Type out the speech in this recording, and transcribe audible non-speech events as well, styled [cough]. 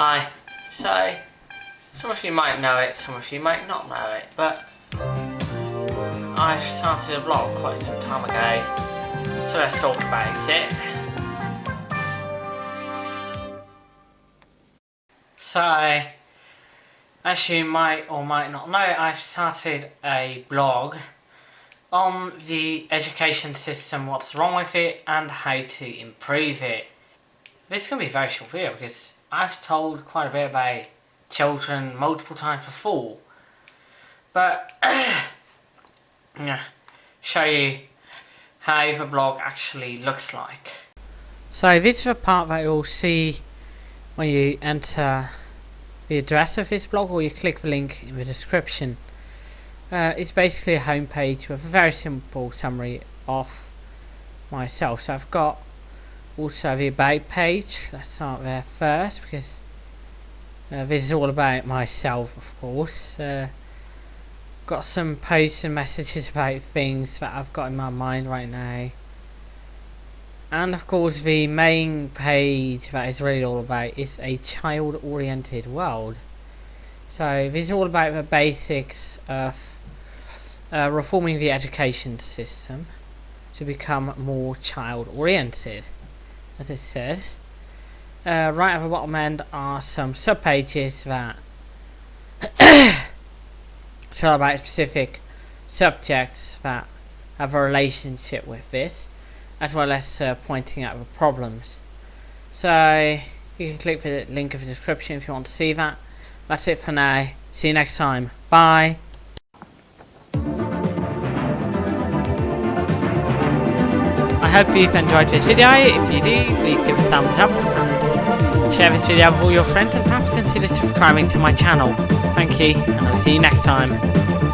Hi. So, some of you might know it, some of you might not know it, but I started a blog quite some time ago, so let's talk about it. So, as you might or might not know, I've started a blog on the education system, what's wrong with it, and how to improve it. This is going to be a very short video because I've told quite a bit about children multiple times before. But, [coughs] yeah, show you how the blog actually looks like. So this is the part that you'll see when you enter the address of this blog or you click the link in the description. Uh, it's basically a homepage with a very simple summary of myself. So I've got also the about page. Let's start there first because uh, this is all about myself, of course. Uh, got some posts and messages about things that I've got in my mind right now. And of course the main page that is really all about is a child oriented world. So this is all about the basics of uh, reforming the education system to become more child oriented as it says. Uh, right at the bottom end are some sub pages that [coughs] tell about specific subjects that have a relationship with this as well as uh, pointing out the problems. So you can click the link in the description if you want to see that. That's it for now. See you next time. Bye I hope you've enjoyed this video. If you do, please give a thumbs up and share this video with all your friends and perhaps consider subscribing to my channel. Thank you, and I'll see you next time.